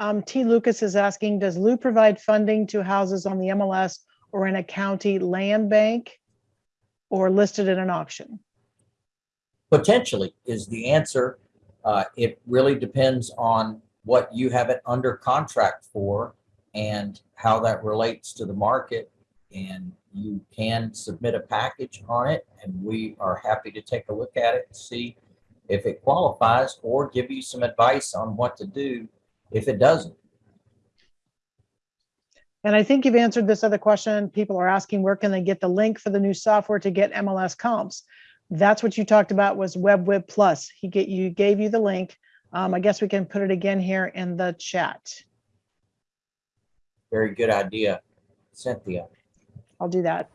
Um, T. Lucas is asking, does Lou provide funding to houses on the MLS or in a county land bank? Or listed in an auction? Potentially is the answer. Uh, it really depends on what you have it under contract for and how that relates to the market. And you can submit a package on it and we are happy to take a look at it and see if it qualifies or give you some advice on what to do if it doesn't. And I think you've answered this other question. People are asking, where can they get the link for the new software to get MLS comps? That's what you talked about was WebWib Plus. He get, you gave you the link. Um, I guess we can put it again here in the chat. Very good idea, Cynthia. I'll do that.